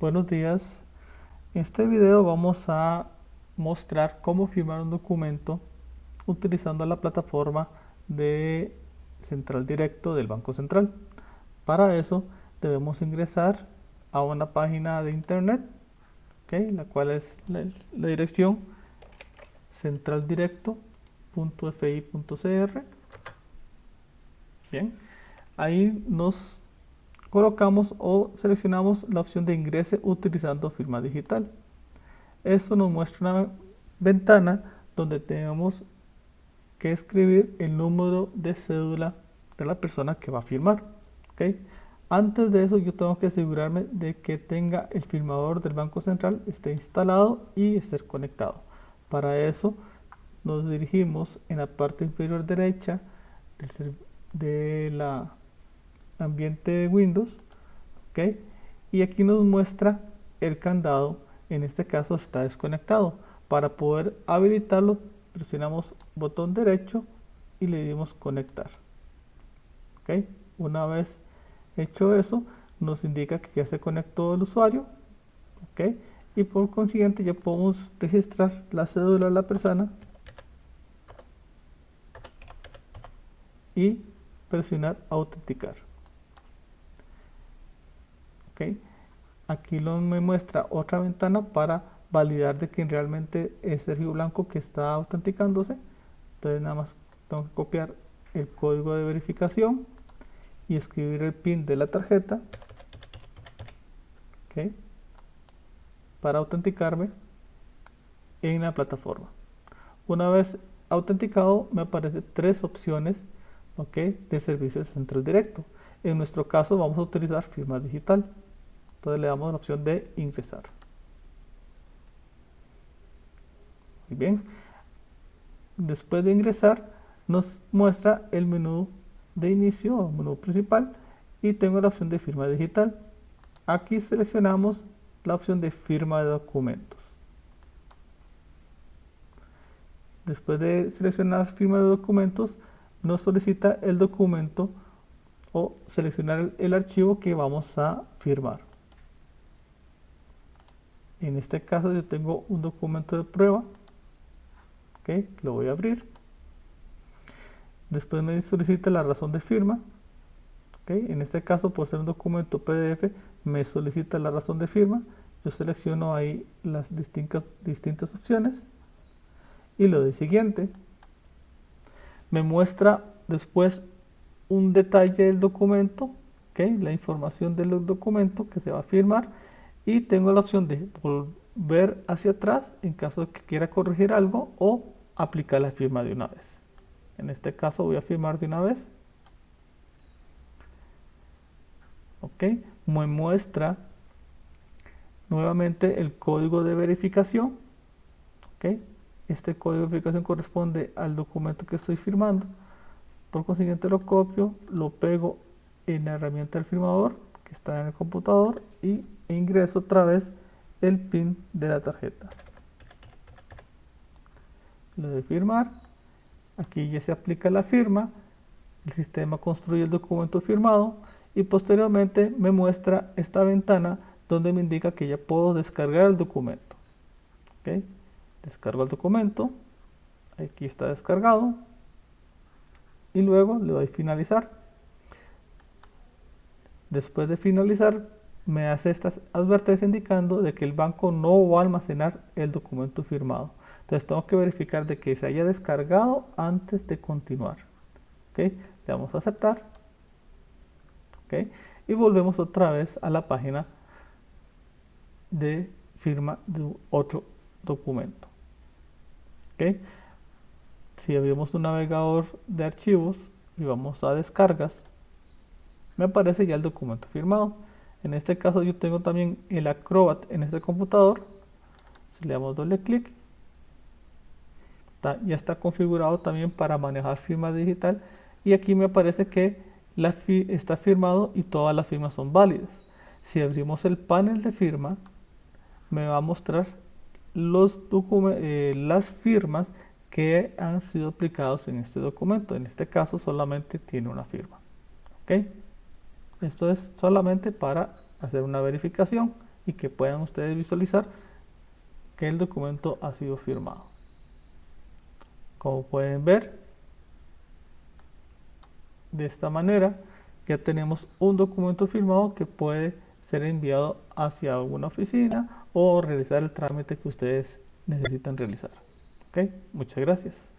Buenos días. En este video vamos a mostrar cómo firmar un documento utilizando la plataforma de Central Directo del Banco Central. Para eso debemos ingresar a una página de internet, la cual es la, la dirección centraldirecto.fi.cr. Bien, ahí nos colocamos o seleccionamos la opción de ingrese utilizando firma digital. Esto nos muestra una ventana donde tenemos que escribir el número de cédula de la persona que va a firmar. Antes de eso yo tengo que asegurarme de que tenga el firmador del Banco Central esté instalado y esté conectado. Para eso nos dirigimos en la parte inferior derecha de la ambiente de Windows ¿ok? y aquí nos muestra el candado en este caso está desconectado para poder habilitarlo presionamos botón derecho y le dimos conectar ¿ok? una vez hecho eso nos indica que ya se conectó el usuario ¿ok? y por consiguiente ya podemos registrar la cédula de la persona y presionar autenticar Aquí me muestra otra ventana para validar de que realmente es Sergio Blanco que está autenticándose. Entonces nada más tengo que copiar el código de verificación y escribir el PIN de la tarjeta para autenticarme en la plataforma. Una vez autenticado me aparecen tres opciones de servicios de central directo. En nuestro caso vamos a utilizar firma digital entonces le damos la opción de ingresar. Muy bien. Después de ingresar nos muestra el menú de inicio o menú principal y tengo la opción de firma digital. Aquí seleccionamos la opción de firma de documentos. Después de seleccionar firma de documentos nos solicita el documento o seleccionar el archivo que vamos a firmar en este caso yo tengo un documento de prueba que lo voy a abrir. Después me solicita la razón de firma en este caso por ser un documento pdf me solicita la razón de firma. Yo selecciono ahí las distintas, distintas opciones y lo de siguiente. Me muestra después un detalle del documento la información del documento que se va a firmar y tengo la opción de volver hacia atrás en caso de que quiera corregir algo o aplicar la firma de una vez. En este caso voy a firmar de una vez. Ok, me muestra nuevamente el código de verificación. Ok, este código de verificación corresponde al documento que estoy firmando. Por consiguiente lo copio, lo pego en la herramienta del firmador está en el computador y ingreso otra vez el pin de la tarjeta. Le doy firmar. Aquí ya se aplica la firma. El sistema construye el documento firmado y posteriormente me muestra esta ventana donde me indica que ya puedo descargar el documento. Descargo el documento. Aquí está descargado. Y luego le doy finalizar después de finalizar me hace esta advertencia indicando de que el banco no va a almacenar el documento firmado. Entonces tengo que verificar de que se haya descargado antes de continuar. Le damos a aceptar. Y volvemos otra vez a la página de firma de otro documento. Si abrimos un navegador de archivos y vamos a descargas, me aparece ya el documento firmado en este caso yo tengo también el Acrobat en este computador. Si le damos doble clic, ya está configurado también para manejar firma digital. Y aquí me aparece que la está firmado y todas las firmas son válidas. Si abrimos el panel de firma, me va a mostrar los eh, las firmas que han sido aplicados en este documento. En este caso solamente tiene una firma. ¿okay? Esto es solamente para hacer una verificación y que puedan ustedes visualizar que el documento ha sido firmado. Como pueden ver, de esta manera ya tenemos un documento firmado que puede ser enviado hacia alguna oficina o realizar el trámite que ustedes necesitan realizar. ¿Ok? Muchas gracias.